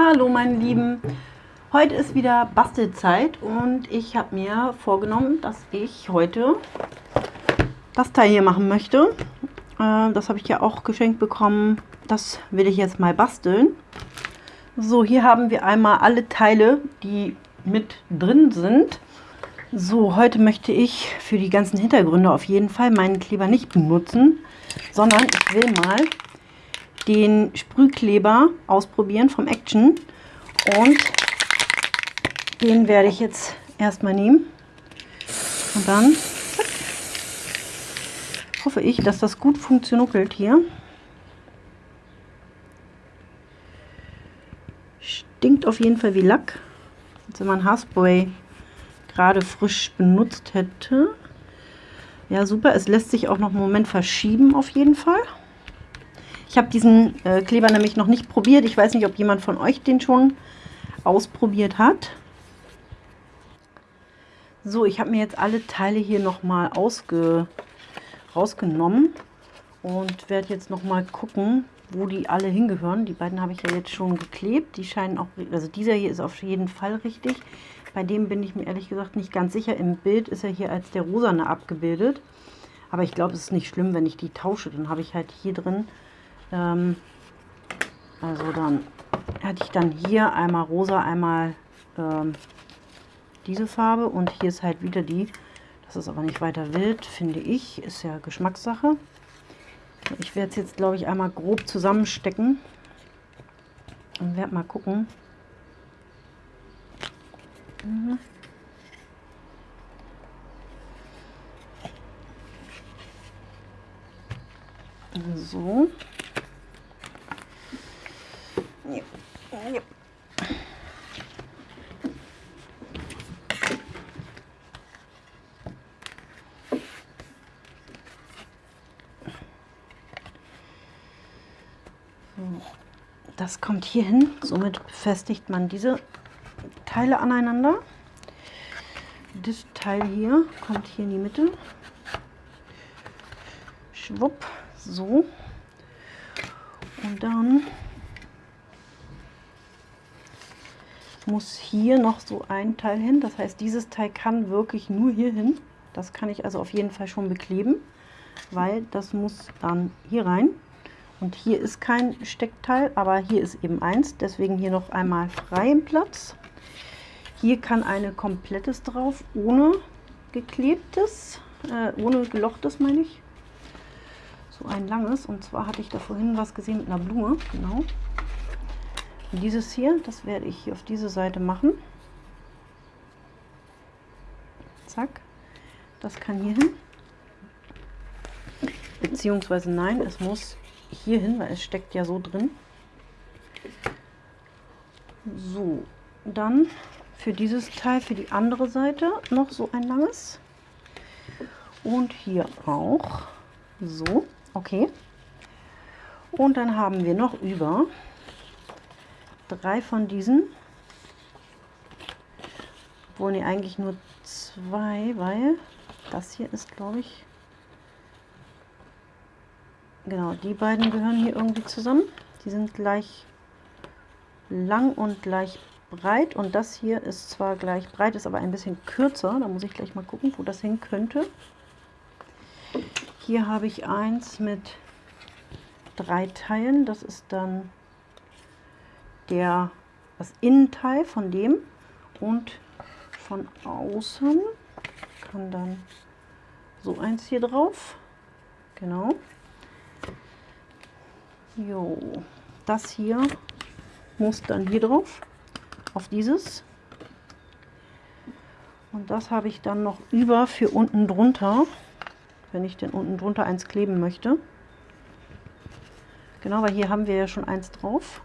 Hallo meine Lieben, heute ist wieder Bastelzeit und ich habe mir vorgenommen, dass ich heute das Teil hier machen möchte. Äh, das habe ich ja auch geschenkt bekommen, das will ich jetzt mal basteln. So, hier haben wir einmal alle Teile, die mit drin sind. So, heute möchte ich für die ganzen Hintergründe auf jeden Fall meinen Kleber nicht benutzen, sondern ich will mal den Sprühkleber ausprobieren vom Action. Und den werde ich jetzt erstmal nehmen. Und dann hoffe ich, dass das gut funktioniert hier. Stinkt auf jeden Fall wie Lack. Als wenn man Haarspray gerade frisch benutzt hätte. Ja, super. Es lässt sich auch noch einen Moment verschieben auf jeden Fall. Ich habe diesen äh, Kleber nämlich noch nicht probiert. Ich weiß nicht, ob jemand von euch den schon ausprobiert hat. So, ich habe mir jetzt alle Teile hier nochmal rausgenommen und werde jetzt nochmal gucken, wo die alle hingehören. Die beiden habe ich ja jetzt schon geklebt. Die scheinen auch, also dieser hier ist auf jeden Fall richtig. Bei dem bin ich mir ehrlich gesagt nicht ganz sicher. Im Bild ist er hier als der rosane abgebildet. Aber ich glaube, es ist nicht schlimm, wenn ich die tausche. Dann habe ich halt hier drin ähm, also dann hatte ich dann hier einmal rosa, einmal ähm, diese Farbe und hier ist halt wieder die. Das ist aber nicht weiter wild, finde ich. Ist ja Geschmackssache. Ich werde es jetzt, glaube ich, einmal grob zusammenstecken und werde mal gucken. Mhm. So. Das kommt hier hin. Somit befestigt man diese Teile aneinander. Das Teil hier kommt hier in die Mitte. Schwupp, so. Und dann muss hier noch so ein Teil hin. Das heißt, dieses Teil kann wirklich nur hier hin. Das kann ich also auf jeden Fall schon bekleben, weil das muss dann hier rein. Und hier ist kein Steckteil, aber hier ist eben eins. Deswegen hier noch einmal freien Platz. Hier kann eine komplettes drauf, ohne geklebtes, äh, ohne gelochtes meine ich. So ein langes. Und zwar hatte ich da vorhin was gesehen mit einer Blume. Genau. Dieses hier, das werde ich hier auf diese Seite machen. Zack. Das kann hier hin. Beziehungsweise nein, es muss hier hin, weil es steckt ja so drin. So, dann für dieses Teil, für die andere Seite noch so ein langes. Und hier auch. So, okay. Und dann haben wir noch über drei von diesen. Obwohl, ne, eigentlich nur zwei, weil das hier ist, glaube ich, genau, die beiden gehören hier irgendwie zusammen. Die sind gleich lang und gleich breit und das hier ist zwar gleich breit, ist aber ein bisschen kürzer. Da muss ich gleich mal gucken, wo das hin könnte. Hier habe ich eins mit drei Teilen. Das ist dann der, das Innenteil von dem und von außen kann dann so eins hier drauf. Genau. Jo, das hier muss dann hier drauf, auf dieses. Und das habe ich dann noch über für unten drunter, wenn ich denn unten drunter eins kleben möchte. Genau, weil hier haben wir ja schon eins drauf.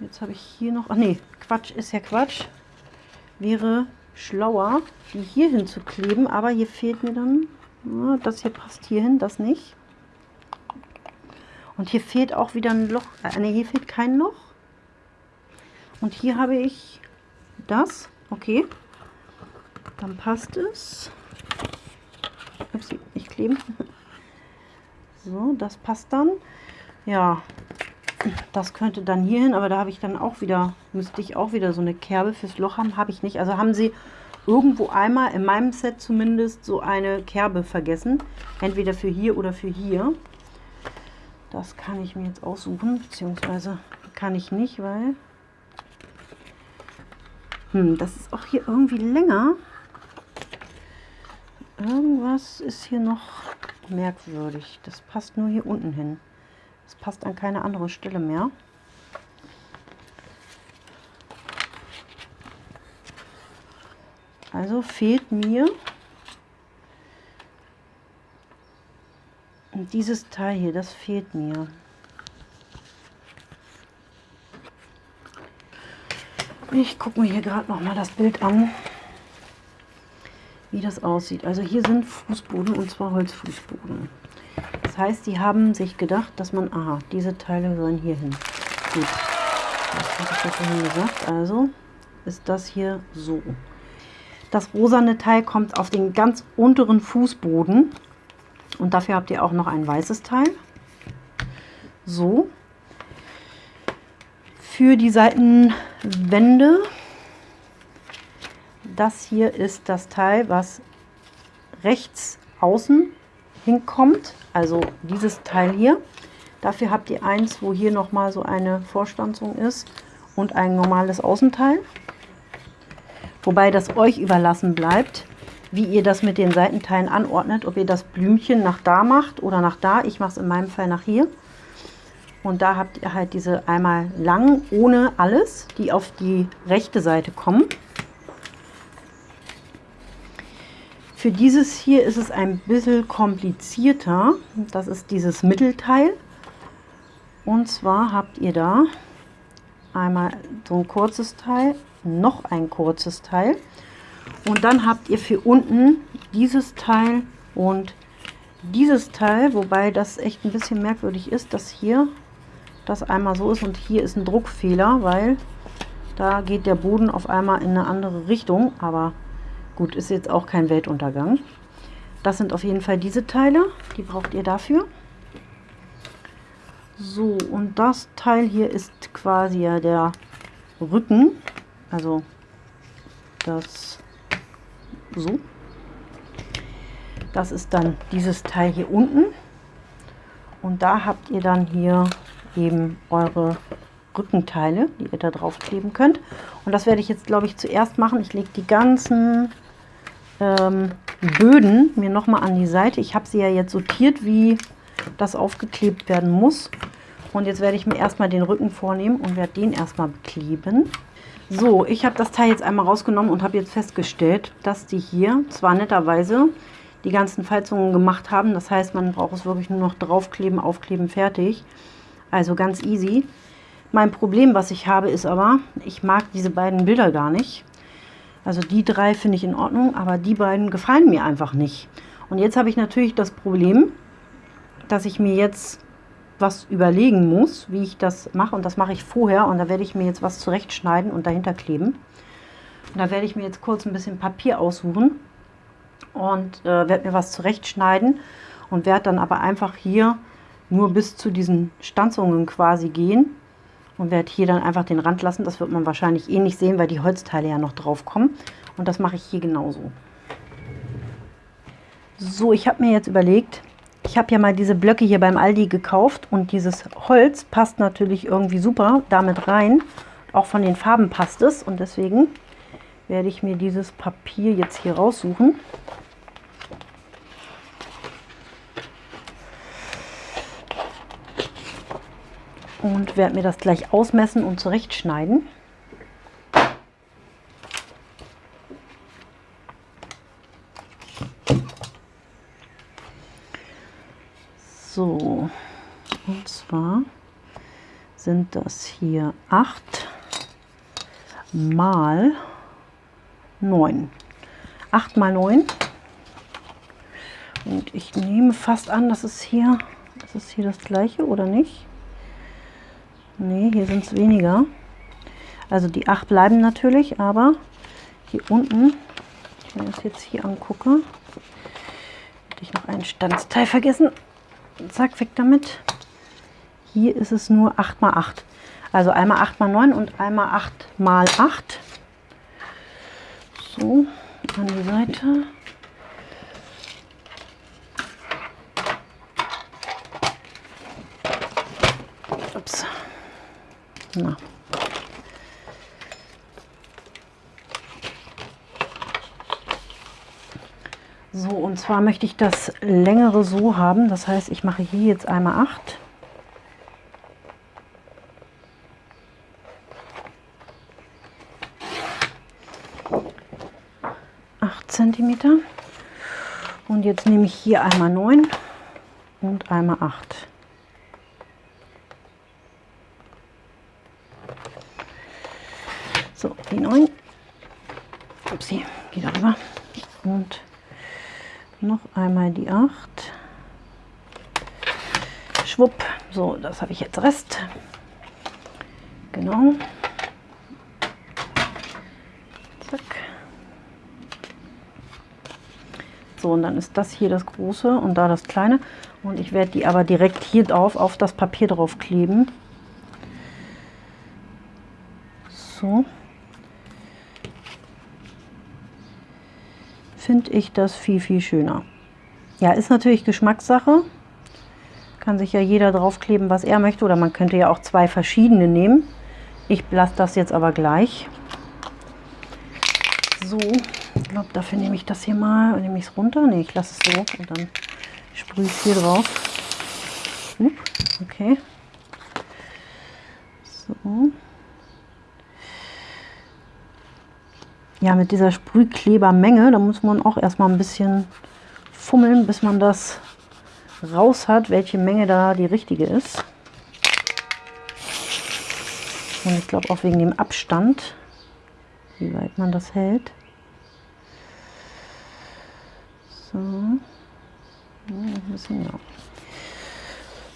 Jetzt habe ich hier noch, ach nee, Quatsch ist ja Quatsch. Wäre schlauer, die hier hin zu kleben, aber hier fehlt mir dann, ja, das hier passt hier hin, das nicht. Und hier fehlt auch wieder ein Loch, äh, nee, hier fehlt kein Loch. Und hier habe ich das, okay, dann passt es. Ups, nicht kleben. So, das passt dann. Ja, das könnte dann hier hin, aber da habe ich dann auch wieder, müsste ich auch wieder so eine Kerbe fürs Loch haben, habe ich nicht. Also haben sie irgendwo einmal, in meinem Set zumindest, so eine Kerbe vergessen. Entweder für hier oder für hier. Das kann ich mir jetzt aussuchen, beziehungsweise kann ich nicht, weil... Hm, das ist auch hier irgendwie länger. Irgendwas ist hier noch merkwürdig. Das passt nur hier unten hin. Das passt an keine andere Stelle mehr. Also fehlt mir dieses Teil hier, das fehlt mir. Ich gucke mir hier gerade noch mal das Bild an, wie das aussieht. Also hier sind Fußboden und zwar Holzfußboden. Heißt, die haben sich gedacht, dass man, aha, diese Teile sollen hier hin. Gut, das habe ich vorhin gesagt. Also ist das hier so. Das rosane Teil kommt auf den ganz unteren Fußboden. Und dafür habt ihr auch noch ein weißes Teil. So. Für die Seitenwände. Das hier ist das Teil, was rechts außen hinkommt. Also dieses Teil hier. Dafür habt ihr eins, wo hier nochmal so eine Vorstanzung ist und ein normales Außenteil. Wobei das euch überlassen bleibt, wie ihr das mit den Seitenteilen anordnet. Ob ihr das Blümchen nach da macht oder nach da. Ich mache es in meinem Fall nach hier. Und da habt ihr halt diese einmal lang ohne alles, die auf die rechte Seite kommen. Für dieses hier ist es ein bisschen komplizierter. Das ist dieses Mittelteil. Und zwar habt ihr da einmal so ein kurzes Teil noch ein kurzes Teil. Und dann habt ihr für unten dieses Teil und dieses Teil, wobei das echt ein bisschen merkwürdig ist, dass hier das einmal so ist und hier ist ein Druckfehler, weil da geht der Boden auf einmal in eine andere Richtung, aber gut, ist jetzt auch kein Weltuntergang. Das sind auf jeden Fall diese Teile, die braucht ihr dafür. So, und das Teil hier ist quasi ja der Rücken also das so. Das ist dann dieses Teil hier unten. Und da habt ihr dann hier eben eure Rückenteile, die ihr da drauf kleben könnt. Und das werde ich jetzt, glaube ich, zuerst machen. Ich lege die ganzen ähm, Böden mir nochmal an die Seite. Ich habe sie ja jetzt sortiert, wie das aufgeklebt werden muss. Und jetzt werde ich mir erstmal den Rücken vornehmen und werde den erstmal bekleben. So, ich habe das Teil jetzt einmal rausgenommen und habe jetzt festgestellt, dass die hier zwar netterweise die ganzen Falzungen gemacht haben. Das heißt, man braucht es wirklich nur noch draufkleben, aufkleben, fertig. Also ganz easy. Mein Problem, was ich habe, ist aber, ich mag diese beiden Bilder gar nicht. Also die drei finde ich in Ordnung, aber die beiden gefallen mir einfach nicht. Und jetzt habe ich natürlich das Problem, dass ich mir jetzt was überlegen muss, wie ich das mache. Und das mache ich vorher. Und da werde ich mir jetzt was zurechtschneiden und dahinter kleben. Und da werde ich mir jetzt kurz ein bisschen Papier aussuchen und äh, werde mir was zurechtschneiden und werde dann aber einfach hier nur bis zu diesen Stanzungen quasi gehen und werde hier dann einfach den Rand lassen. Das wird man wahrscheinlich eh nicht sehen, weil die Holzteile ja noch drauf kommen. Und das mache ich hier genauso. So, ich habe mir jetzt überlegt, ich habe ja mal diese Blöcke hier beim Aldi gekauft und dieses Holz passt natürlich irgendwie super damit rein. Auch von den Farben passt es und deswegen werde ich mir dieses Papier jetzt hier raussuchen. Und werde mir das gleich ausmessen und zurechtschneiden. So, und zwar sind das hier 8 mal 9. 8 mal 9. Und ich nehme fast an, dass es hier, ist hier das gleiche oder nicht? Ne, hier sind es weniger. Also die 8 bleiben natürlich, aber hier unten, wenn ich das jetzt hier angucke, hätte ich noch ein Standsteil vergessen. Zack, weg damit. hier ist es nur 8 mal 8. Also einmal 8 mal 9 und einmal 8 mal 8. So, an die Seite. Ups. Na. So, und zwar möchte ich das längere so haben. Das heißt, ich mache hier jetzt einmal 8. Zentimeter. Und jetzt nehme ich hier einmal 9 und einmal 8. 9. Upsi, wieder rüber. Und noch einmal die 8. Schwupp. So, das habe ich jetzt Rest. Genau. Zack. So, und dann ist das hier das große und da das kleine. Und ich werde die aber direkt hier drauf auf das Papier drauf kleben. So. Finde ich das viel, viel schöner. Ja, ist natürlich Geschmackssache. Kann sich ja jeder draufkleben, was er möchte. Oder man könnte ja auch zwei verschiedene nehmen. Ich lasse das jetzt aber gleich. So, ich glaube, dafür nehme ich das hier mal. Nehme ich es runter? Ne, ich lasse es so und dann sprühe ich hier drauf. Okay. So. Ja, mit dieser Sprühklebermenge, da muss man auch erstmal ein bisschen fummeln, bis man das raus hat, welche Menge da die richtige ist. Und ich glaube auch wegen dem Abstand, wie weit man das hält. So.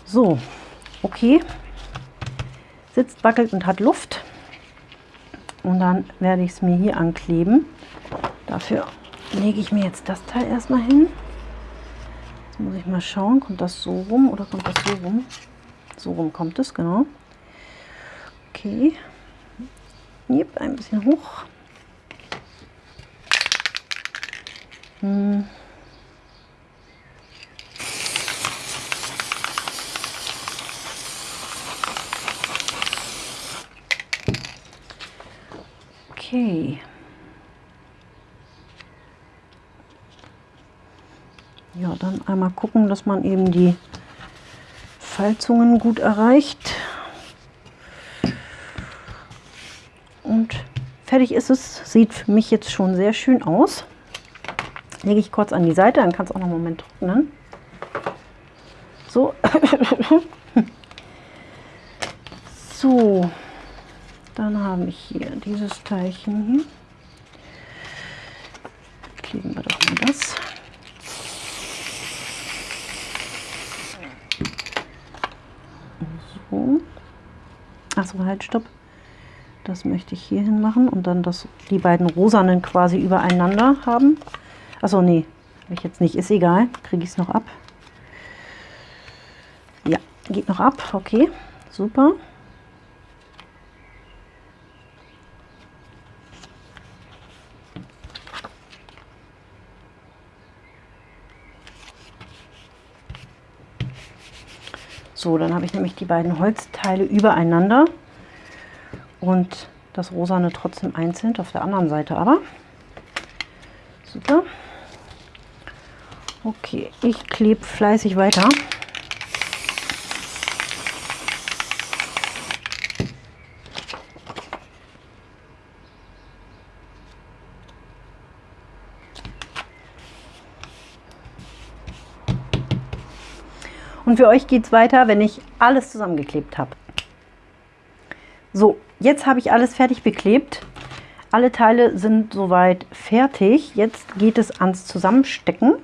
So, okay. Sitzt, wackelt und hat Luft. Und dann werde ich es mir hier ankleben. Dafür lege ich mir jetzt das Teil erstmal hin. Jetzt muss ich mal schauen, kommt das so rum oder kommt das so rum? So rum kommt es, genau. Okay. Yep, ein bisschen hoch. Hm. Okay. Ja, dann einmal gucken, dass man eben die Falzungen gut erreicht. Und fertig ist es. Sieht für mich jetzt schon sehr schön aus. Lege ich kurz an die Seite, dann kann es auch noch einen Moment trocknen. So. so. Dann habe ich hier dieses Teilchen. Kleben wir doch mal das. So. Achso, halt, stopp. Das möchte ich hier hin machen und dann das, die beiden rosanen quasi übereinander haben. Achso, nee, habe ich jetzt nicht. Ist egal. Kriege ich es noch ab. Ja, geht noch ab. Okay, super. So, dann habe ich nämlich die beiden Holzteile übereinander und das rosane trotzdem einzeln auf der anderen Seite aber. Super. Okay, ich klebe fleißig weiter. Und für euch geht es weiter, wenn ich alles zusammengeklebt habe. So, jetzt habe ich alles fertig beklebt. Alle Teile sind soweit fertig. Jetzt geht es ans Zusammenstecken.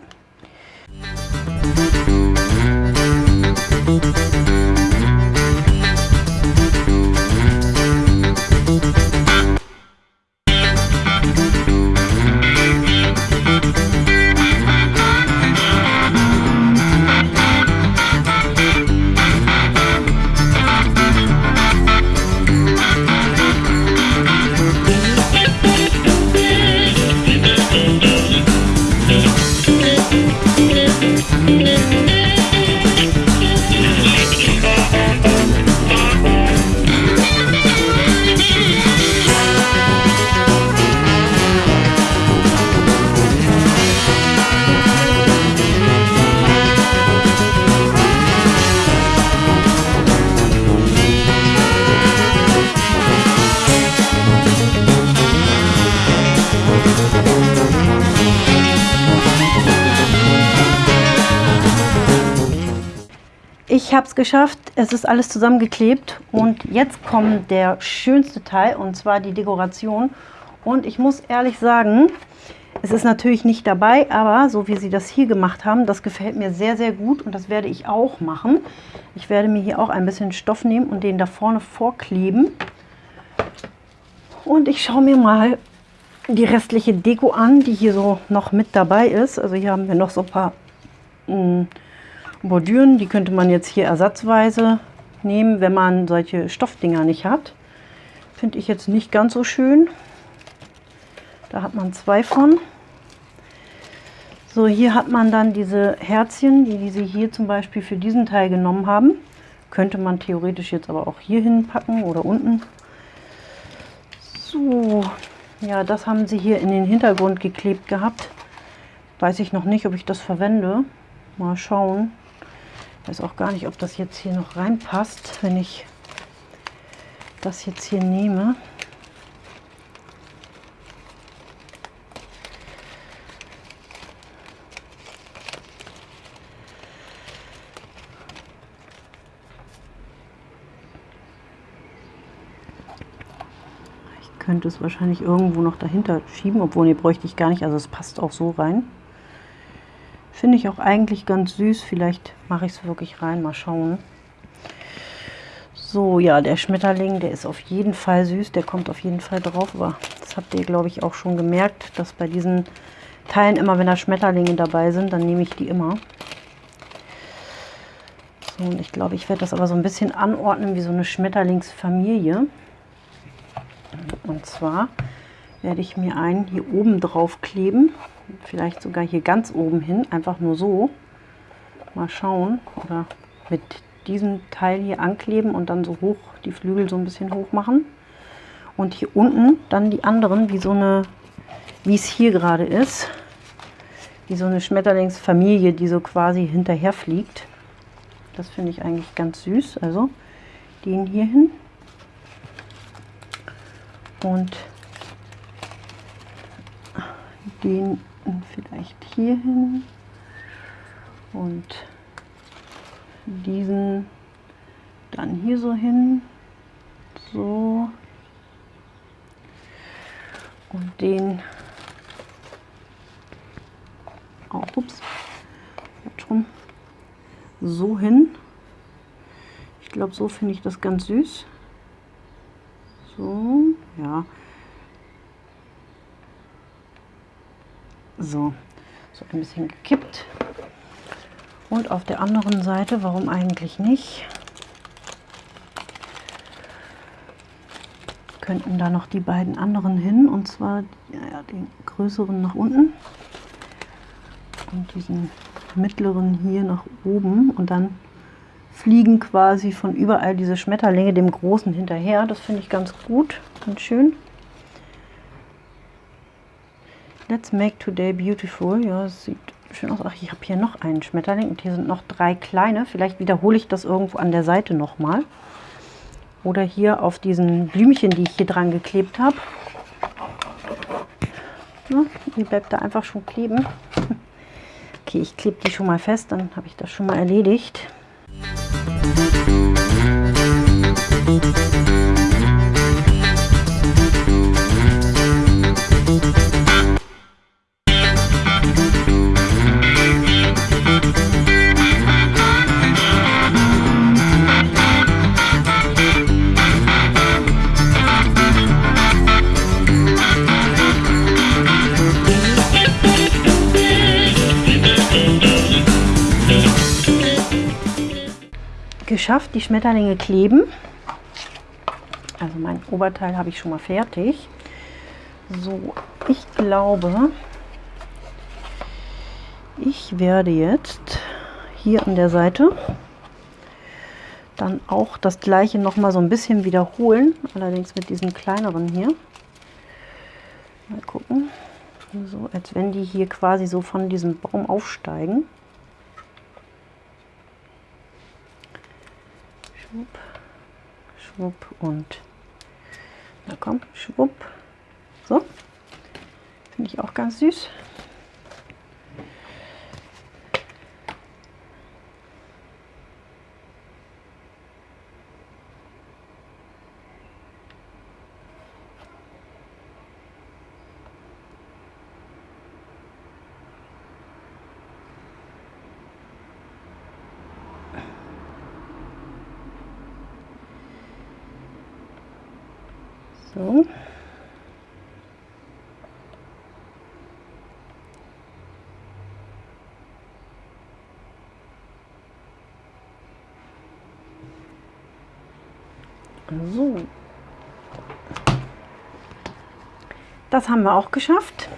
Geschafft, es ist alles zusammengeklebt und jetzt kommt der schönste Teil und zwar die Dekoration. Und ich muss ehrlich sagen, es ist natürlich nicht dabei, aber so wie sie das hier gemacht haben, das gefällt mir sehr, sehr gut und das werde ich auch machen. Ich werde mir hier auch ein bisschen Stoff nehmen und den da vorne vorkleben. Und ich schaue mir mal die restliche Deko an, die hier so noch mit dabei ist. Also hier haben wir noch so ein paar mh, hm, Bordüren, die könnte man jetzt hier ersatzweise nehmen, wenn man solche Stoffdinger nicht hat. Finde ich jetzt nicht ganz so schön. Da hat man zwei von. So, hier hat man dann diese Herzchen, die, die sie hier zum Beispiel für diesen Teil genommen haben. Könnte man theoretisch jetzt aber auch hier hinpacken oder unten. So, ja, das haben sie hier in den Hintergrund geklebt gehabt. Weiß ich noch nicht, ob ich das verwende. Mal schauen. Ich weiß auch gar nicht, ob das jetzt hier noch reinpasst, wenn ich das jetzt hier nehme. könnte es wahrscheinlich irgendwo noch dahinter schieben, obwohl nee, bräuchte ich gar nicht, also es passt auch so rein. Finde ich auch eigentlich ganz süß, vielleicht mache ich es wirklich rein, mal schauen. So, ja, der Schmetterling, der ist auf jeden Fall süß, der kommt auf jeden Fall drauf, aber das habt ihr, glaube ich, auch schon gemerkt, dass bei diesen Teilen immer, wenn da Schmetterlinge dabei sind, dann nehme ich die immer. So, und ich glaube, ich werde das aber so ein bisschen anordnen wie so eine Schmetterlingsfamilie. Und zwar werde ich mir einen hier oben drauf kleben. Vielleicht sogar hier ganz oben hin. Einfach nur so. Mal schauen. Oder mit diesem Teil hier ankleben und dann so hoch, die Flügel so ein bisschen hoch machen. Und hier unten dann die anderen, wie so eine, wie es hier gerade ist. Wie so eine Schmetterlingsfamilie, die so quasi hinterher fliegt. Das finde ich eigentlich ganz süß. Also den hier hin und den vielleicht hier hin und diesen dann hier so hin, so und den auch, ups, schon so hin. Ich glaube, so finde ich das ganz süß. So, ja. So, so ein bisschen gekippt. Und auf der anderen Seite, warum eigentlich nicht, könnten da noch die beiden anderen hin. Und zwar ja, den größeren nach unten und diesen mittleren hier nach oben. Und dann fliegen quasi von überall diese Schmetterlinge dem Großen hinterher. Das finde ich ganz gut und schön. Let's make today beautiful. Ja, das sieht schön aus. Ach, ich habe hier noch einen Schmetterling und hier sind noch drei kleine. Vielleicht wiederhole ich das irgendwo an der Seite nochmal. Oder hier auf diesen Blümchen, die ich hier dran geklebt habe. Ja, die bleibt da einfach schon kleben. Okay, ich klebe die schon mal fest, dann habe ich das schon mal erledigt. Geschafft, die Schmetterlinge kleben. Also mein Oberteil habe ich schon mal fertig. So, ich glaube, ich werde jetzt hier an der Seite dann auch das gleiche noch mal so ein bisschen wiederholen, allerdings mit diesen kleineren hier. Mal gucken, so als wenn die hier quasi so von diesem Baum aufsteigen. Schwupp, schwupp und na komm, schwupp. So, finde ich auch ganz süß. So. So. Das haben wir auch geschafft.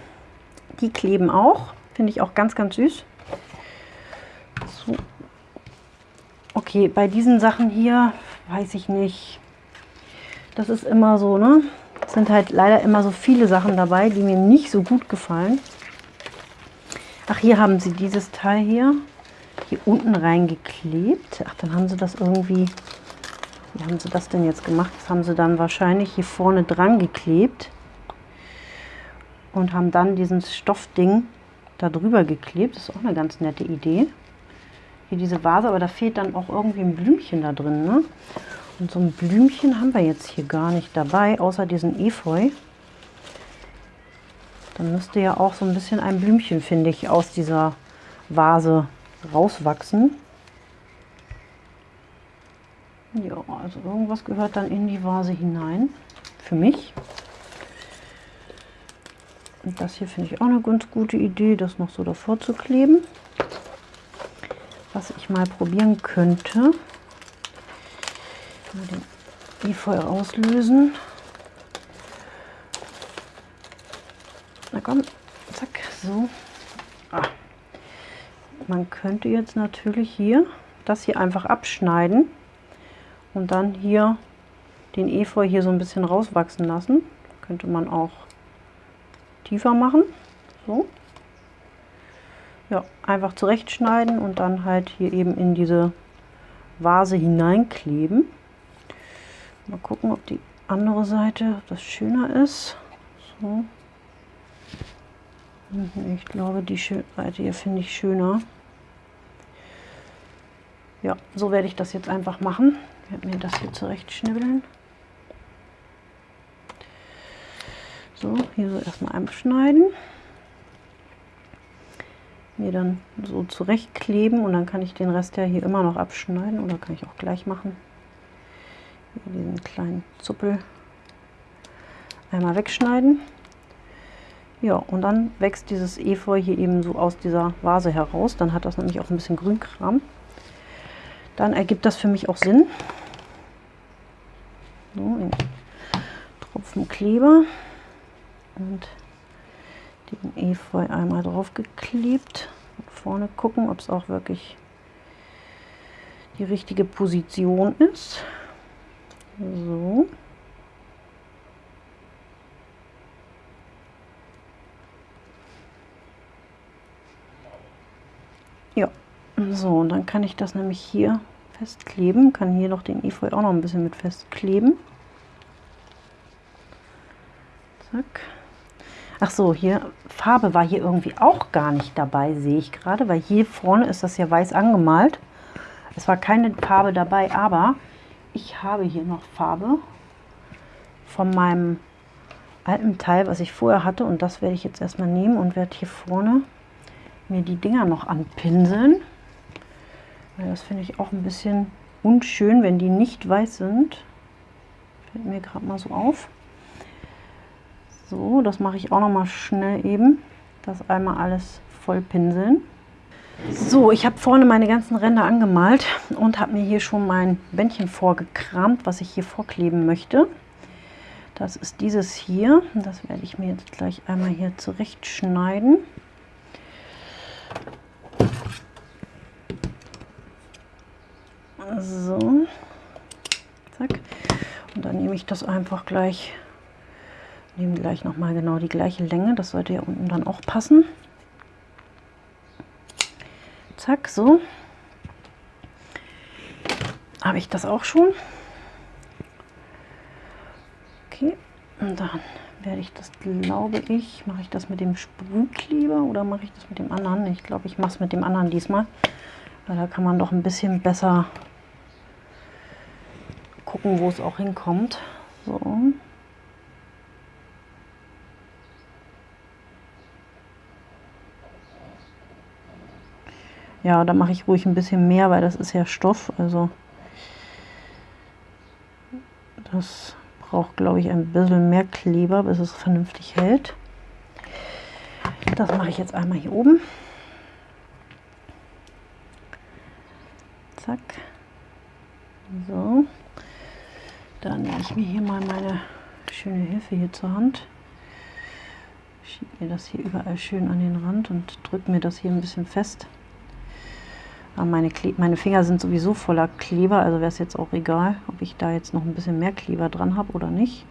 Die kleben auch. Finde ich auch ganz, ganz süß. So. Okay, bei diesen Sachen hier weiß ich nicht. Das ist immer so, ne? Es sind halt leider immer so viele Sachen dabei, die mir nicht so gut gefallen. Ach, hier haben sie dieses Teil hier, hier unten reingeklebt. Ach, dann haben sie das irgendwie wie haben sie das denn jetzt gemacht? Das haben sie dann wahrscheinlich hier vorne dran geklebt und haben dann diesen Stoffding da drüber geklebt. Das ist auch eine ganz nette Idee. Hier diese Vase, aber da fehlt dann auch irgendwie ein Blümchen da drin. Ne? Und so ein Blümchen haben wir jetzt hier gar nicht dabei, außer diesen Efeu. Dann müsste ja auch so ein bisschen ein Blümchen, finde ich, aus dieser Vase rauswachsen. Ja, also irgendwas gehört dann in die Vase hinein. Für mich. Und das hier finde ich auch eine ganz gute Idee, das noch so davor zu kleben. Was ich mal probieren könnte. Mal den Efeu auslösen. Na komm, zack, so. Ah. Man könnte jetzt natürlich hier das hier einfach abschneiden und dann hier den Efeu hier so ein bisschen rauswachsen lassen. Könnte man auch tiefer machen. So. Ja, einfach zurechtschneiden und dann halt hier eben in diese Vase hineinkleben. Mal gucken, ob die andere Seite das schöner ist. So. Ich glaube, die Seite hier finde ich schöner. Ja, so werde ich das jetzt einfach machen. Ich werde mir das hier zurechtschnibbeln. So, hier so erstmal abschneiden. Mir dann so zurechtkleben und dann kann ich den Rest ja hier immer noch abschneiden oder kann ich auch gleich machen. Hier diesen kleinen Zuppel einmal wegschneiden. Ja, und dann wächst dieses Efeu hier eben so aus dieser Vase heraus. Dann hat das nämlich auch ein bisschen Grünkram. Dann ergibt das für mich auch Sinn. So, in Tropfen Kleber und den Efeu einmal drauf geklebt. Und vorne gucken, ob es auch wirklich die richtige Position ist. So. Ja, so, und dann kann ich das nämlich hier festkleben. Kann hier noch den Efeu auch noch ein bisschen mit festkleben. Zack. Ach so, hier Farbe war hier irgendwie auch gar nicht dabei, sehe ich gerade, weil hier vorne ist das ja weiß angemalt. Es war keine Farbe dabei, aber ich habe hier noch Farbe von meinem alten Teil, was ich vorher hatte. Und das werde ich jetzt erstmal nehmen und werde hier vorne mir die Dinger noch anpinseln. Das finde ich auch ein bisschen unschön, wenn die nicht weiß sind. Fällt mir gerade mal so auf. So, das mache ich auch noch mal schnell eben. Das einmal alles voll pinseln. So, ich habe vorne meine ganzen Ränder angemalt und habe mir hier schon mein Bändchen vorgekramt, was ich hier vorkleben möchte. Das ist dieses hier. Das werde ich mir jetzt gleich einmal hier zurechtschneiden. So, zack. Und dann nehme ich das einfach gleich, nehme gleich nochmal genau die gleiche Länge. Das sollte ja unten dann auch passen. Zack, so. Habe ich das auch schon. Okay, und dann werde ich das, glaube ich, mache ich das mit dem Sprühkleber oder mache ich das mit dem anderen? Ich glaube, ich mache es mit dem anderen diesmal. Weil da kann man doch ein bisschen besser gucken, wo es auch hinkommt. So. Ja, da mache ich ruhig ein bisschen mehr, weil das ist ja Stoff. Also das braucht, glaube ich, ein bisschen mehr Kleber, bis es vernünftig hält. Das mache ich jetzt einmal hier oben. Zack. So. Dann nehme ich mir hier mal meine schöne Hilfe hier zur Hand. Schiebe mir das hier überall schön an den Rand und drücke mir das hier ein bisschen fest. Aber meine, meine Finger sind sowieso voller Kleber, also wäre es jetzt auch egal, ob ich da jetzt noch ein bisschen mehr Kleber dran habe oder nicht.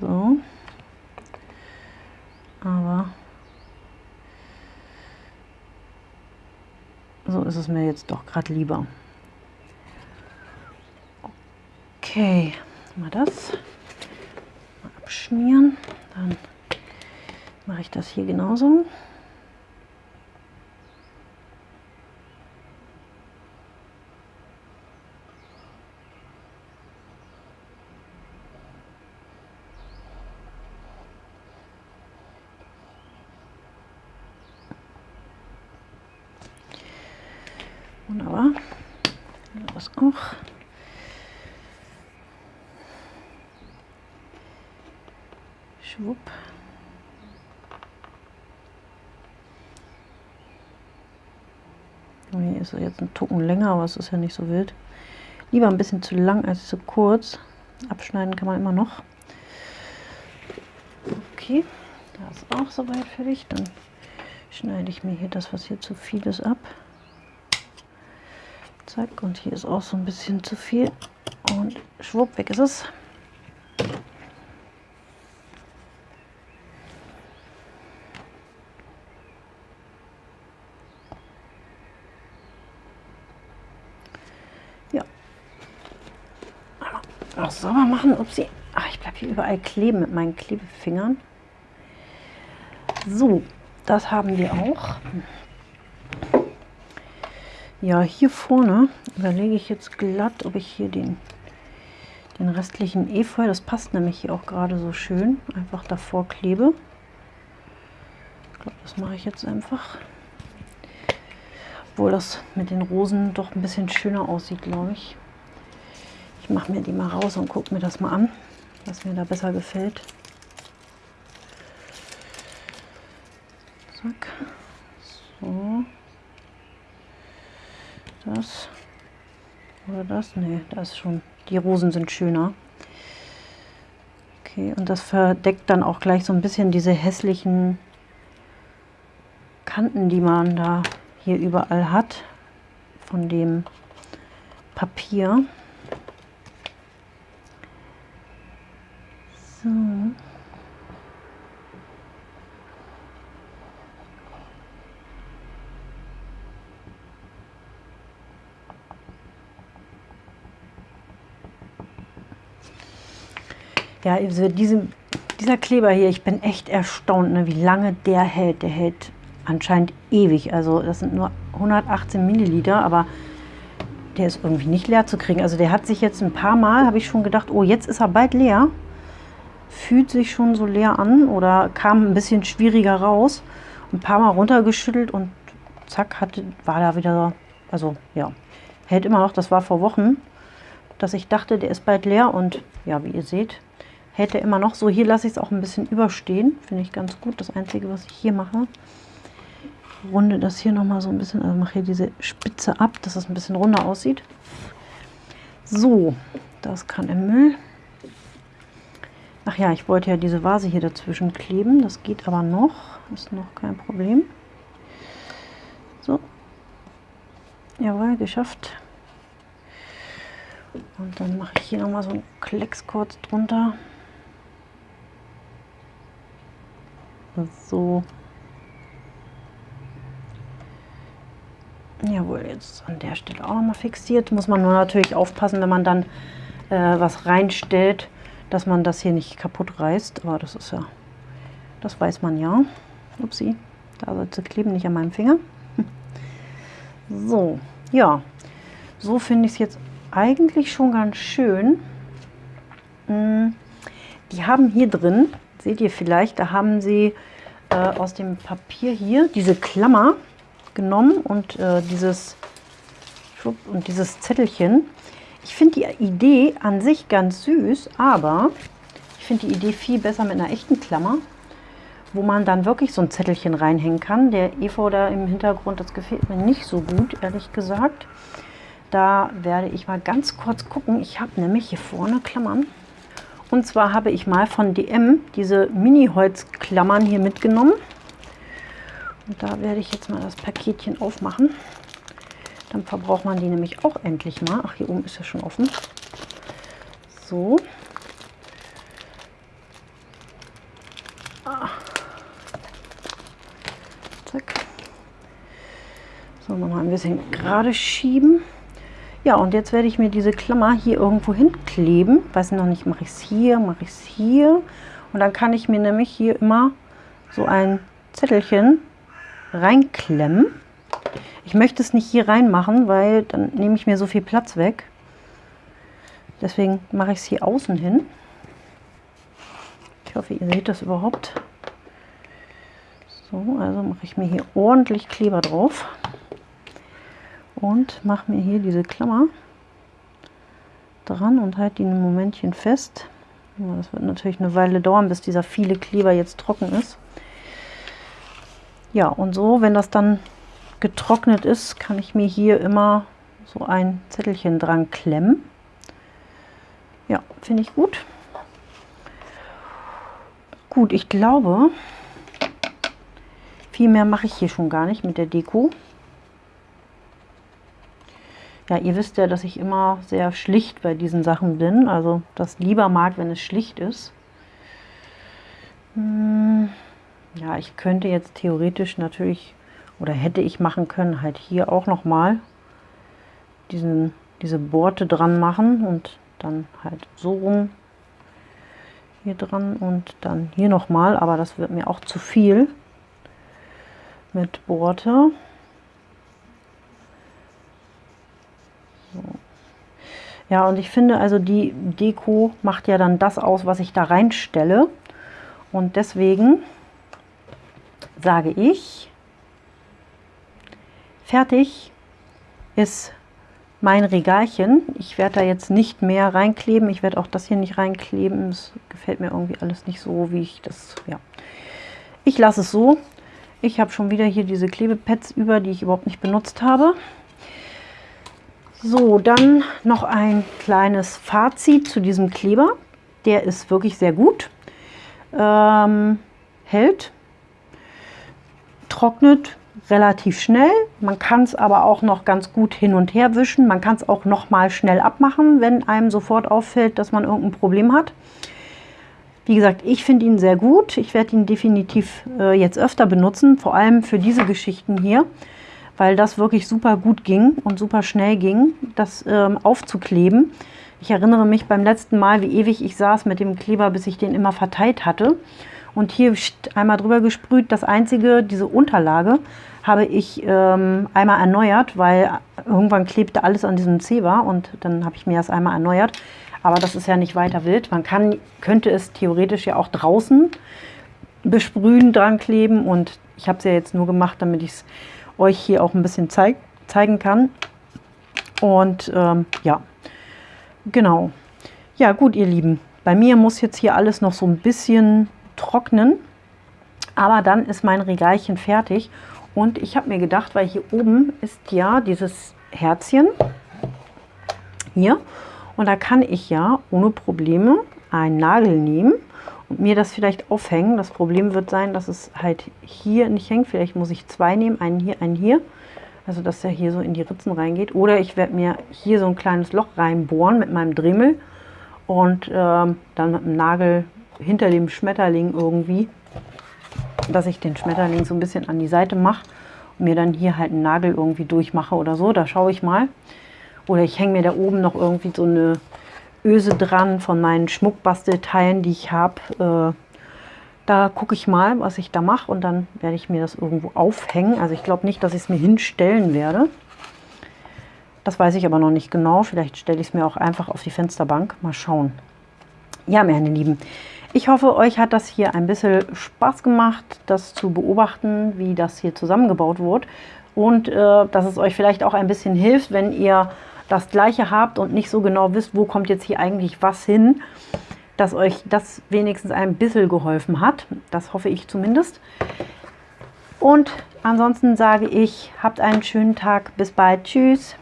So. Aber so ist es mir jetzt doch gerade lieber. Okay, mal das mal abschmieren. Dann mache ich das hier genauso. Wunderbar. Das auch. Schwupp. Hier ist jetzt ein Tucken länger, aber es ist ja nicht so wild. Lieber ein bisschen zu lang als zu kurz. Abschneiden kann man immer noch. Okay, das ist auch soweit fertig. Dann schneide ich mir hier das, was hier zu viel ist, ab. Zack, und hier ist auch so ein bisschen zu viel. Und schwupp, weg ist es. Ja. Auch sauber machen. Upsi. Ach, ich bleibe hier überall kleben mit meinen Klebefingern. So, das haben wir auch. Ja, hier vorne überlege ich jetzt glatt, ob ich hier den, den restlichen Efeu, das passt nämlich hier auch gerade so schön, einfach davor klebe. Ich glaube, das mache ich jetzt einfach. Obwohl das mit den Rosen doch ein bisschen schöner aussieht, glaube ich. Ich mache mir die mal raus und gucke mir das mal an, was mir da besser gefällt. Zack. So das oder das? Nee, das ist schon. Die Rosen sind schöner. Okay, und das verdeckt dann auch gleich so ein bisschen diese hässlichen Kanten, die man da hier überall hat von dem Papier. Ja, also diese, dieser Kleber hier, ich bin echt erstaunt, ne, wie lange der hält. Der hält anscheinend ewig. Also das sind nur 118 Milliliter, aber der ist irgendwie nicht leer zu kriegen. Also der hat sich jetzt ein paar Mal, habe ich schon gedacht, oh, jetzt ist er bald leer. Fühlt sich schon so leer an oder kam ein bisschen schwieriger raus. Ein paar Mal runtergeschüttelt und zack, hatte, war da wieder, also ja, hält immer noch. Das war vor Wochen, dass ich dachte, der ist bald leer und ja, wie ihr seht, hält er immer noch. So, hier lasse ich es auch ein bisschen überstehen. Finde ich ganz gut. Das Einzige, was ich hier mache, runde das hier nochmal so ein bisschen, also mache hier diese Spitze ab, dass es ein bisschen runder aussieht. So, das kann im Müll. Ach ja, ich wollte ja diese Vase hier dazwischen kleben. Das geht aber noch. Ist noch kein Problem. So. Jawohl, geschafft. Und dann mache ich hier nochmal so einen Klecks kurz drunter. So. Jawohl, jetzt an der Stelle auch nochmal fixiert. Muss man nur natürlich aufpassen, wenn man dann äh, was reinstellt, dass man das hier nicht kaputt reißt. Aber das ist ja, das weiß man ja. Upsi, da soll sie kleben, nicht an meinem Finger. So, ja, so finde ich es jetzt eigentlich schon ganz schön. Mm, die haben hier drin Seht ihr vielleicht, da haben sie äh, aus dem Papier hier diese Klammer genommen und äh, dieses und dieses Zettelchen. Ich finde die Idee an sich ganz süß, aber ich finde die Idee viel besser mit einer echten Klammer, wo man dann wirklich so ein Zettelchen reinhängen kann. Der Efeu da im Hintergrund, das gefällt mir nicht so gut, ehrlich gesagt. Da werde ich mal ganz kurz gucken. Ich habe nämlich hier vorne Klammern. Und zwar habe ich mal von DM diese Mini-Holzklammern hier mitgenommen. Und da werde ich jetzt mal das Paketchen aufmachen. Dann verbraucht man die nämlich auch endlich mal. Ach, hier oben ist ja schon offen. So. Ah. Zack. So, nochmal ein bisschen gerade schieben. Ja, und jetzt werde ich mir diese Klammer hier irgendwo hinkleben. Weiß noch nicht, mache ich es hier, mache ich es hier. Und dann kann ich mir nämlich hier immer so ein Zettelchen reinklemmen. Ich möchte es nicht hier reinmachen, weil dann nehme ich mir so viel Platz weg. Deswegen mache ich es hier außen hin. Ich hoffe, ihr seht das überhaupt. So, also mache ich mir hier ordentlich Kleber drauf und mache mir hier diese Klammer dran und halte die ein Momentchen fest. Das wird natürlich eine Weile dauern, bis dieser viele Kleber jetzt trocken ist. Ja, und so, wenn das dann getrocknet ist, kann ich mir hier immer so ein Zettelchen dran klemmen. Ja, finde ich gut. Gut, ich glaube, viel mehr mache ich hier schon gar nicht mit der Deko. Ja, ihr wisst ja, dass ich immer sehr schlicht bei diesen Sachen bin. Also das lieber mag, wenn es schlicht ist. Hm, ja, ich könnte jetzt theoretisch natürlich, oder hätte ich machen können, halt hier auch nochmal diese Borte dran machen und dann halt so rum hier dran und dann hier nochmal, aber das wird mir auch zu viel mit Borte. Ja, und ich finde also die Deko macht ja dann das aus, was ich da reinstelle. Und deswegen sage ich, fertig ist mein Regalchen. Ich werde da jetzt nicht mehr reinkleben. Ich werde auch das hier nicht reinkleben. Es gefällt mir irgendwie alles nicht so, wie ich das, ja. Ich lasse es so. Ich habe schon wieder hier diese Klebepads über, die ich überhaupt nicht benutzt habe. So, dann noch ein kleines Fazit zu diesem Kleber. Der ist wirklich sehr gut. Ähm, hält, trocknet relativ schnell. Man kann es aber auch noch ganz gut hin und her wischen. Man kann es auch noch mal schnell abmachen, wenn einem sofort auffällt, dass man irgendein Problem hat. Wie gesagt, ich finde ihn sehr gut. Ich werde ihn definitiv äh, jetzt öfter benutzen, vor allem für diese Geschichten hier weil das wirklich super gut ging und super schnell ging, das ähm, aufzukleben. Ich erinnere mich beim letzten Mal, wie ewig ich saß mit dem Kleber, bis ich den immer verteilt hatte. Und hier einmal drüber gesprüht. Das einzige, diese Unterlage, habe ich ähm, einmal erneuert, weil irgendwann klebte alles an diesem Zewa und dann habe ich mir das einmal erneuert. Aber das ist ja nicht weiter wild. Man kann, könnte es theoretisch ja auch draußen besprühen, dran kleben und ich habe es ja jetzt nur gemacht, damit ich es euch hier auch ein bisschen zeig zeigen kann. Und ähm, ja, genau. Ja gut, ihr Lieben, bei mir muss jetzt hier alles noch so ein bisschen trocknen. Aber dann ist mein Regalchen fertig. Und ich habe mir gedacht, weil hier oben ist ja dieses Herzchen hier. Und da kann ich ja ohne Probleme einen Nagel nehmen und mir das vielleicht aufhängen. Das Problem wird sein, dass es halt hier nicht hängt. Vielleicht muss ich zwei nehmen, einen hier, einen hier. Also dass er hier so in die Ritzen reingeht. Oder ich werde mir hier so ein kleines Loch reinbohren mit meinem Dremel und ähm, dann mit dem Nagel hinter dem Schmetterling irgendwie, dass ich den Schmetterling so ein bisschen an die Seite mache und mir dann hier halt einen Nagel irgendwie durchmache oder so. Da schaue ich mal. Oder ich hänge mir da oben noch irgendwie so eine Öse dran von meinen Schmuckbastelteilen, die ich habe. Äh, da gucke ich mal, was ich da mache und dann werde ich mir das irgendwo aufhängen. Also ich glaube nicht, dass ich es mir hinstellen werde. Das weiß ich aber noch nicht genau. Vielleicht stelle ich es mir auch einfach auf die Fensterbank. Mal schauen. Ja, meine Lieben, ich hoffe, euch hat das hier ein bisschen Spaß gemacht, das zu beobachten, wie das hier zusammengebaut wurde. Und äh, dass es euch vielleicht auch ein bisschen hilft, wenn ihr das gleiche habt und nicht so genau wisst, wo kommt jetzt hier eigentlich was hin, dass euch das wenigstens ein bisschen geholfen hat. Das hoffe ich zumindest. Und ansonsten sage ich, habt einen schönen Tag. Bis bald. Tschüss.